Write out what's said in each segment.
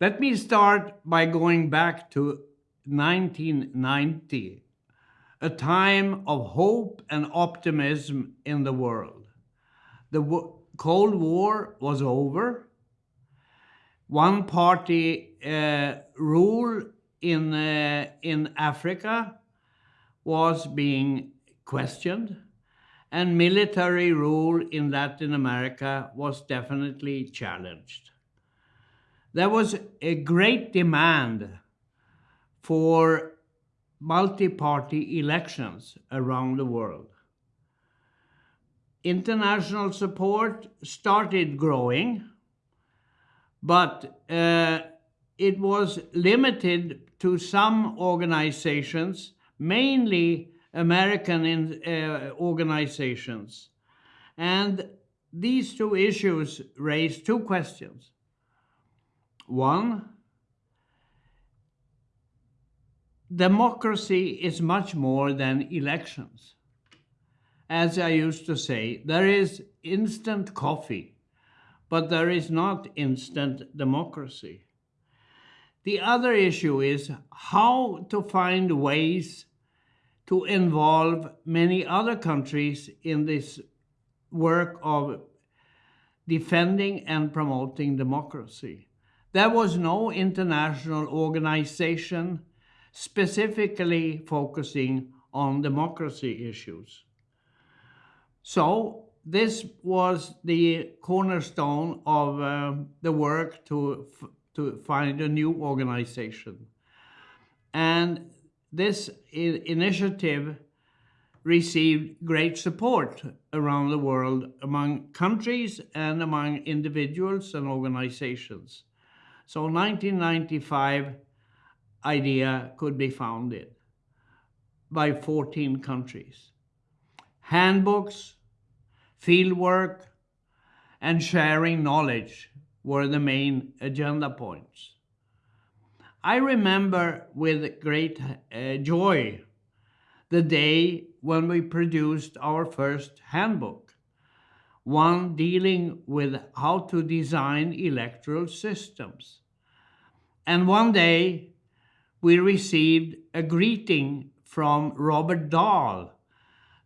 Let me start by going back to 1990, a time of hope and optimism in the world. The Cold War was over. One party uh, rule in, uh, in Africa was being questioned and military rule in Latin America was definitely challenged. There was a great demand for multi-party elections around the world. International support started growing, but uh, it was limited to some organizations, mainly American in, uh, organizations. And these two issues raise two questions. One, democracy is much more than elections. As I used to say, there is instant coffee, but there is not instant democracy. The other issue is how to find ways to involve many other countries in this work of defending and promoting democracy. There was no international organization specifically focusing on democracy issues. So this was the cornerstone of uh, the work to, to find a new organization. And this initiative received great support around the world among countries and among individuals and organizations. So 1995 IDEA could be founded by 14 countries. Handbooks, fieldwork, and sharing knowledge were the main agenda points. I remember with great uh, joy the day when we produced our first handbook, one dealing with how to design electoral systems. And one day we received a greeting from Robert Dahl,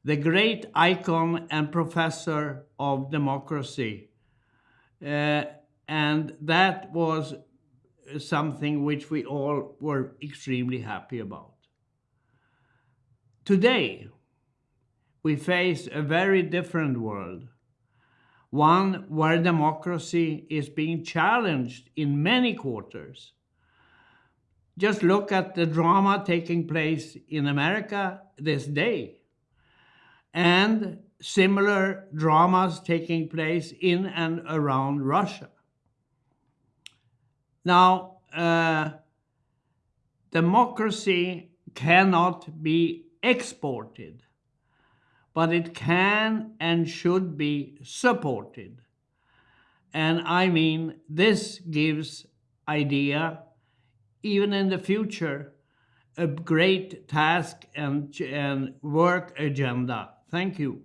the great icon and professor of democracy. Uh, and that was something which we all were extremely happy about. Today, we face a very different world, one where democracy is being challenged in many quarters. Just look at the drama taking place in America this day and similar dramas taking place in and around Russia. Now, uh, democracy cannot be exported, but it can and should be supported. And I mean, this gives IDEA, even in the future, a great task and, and work agenda. Thank you.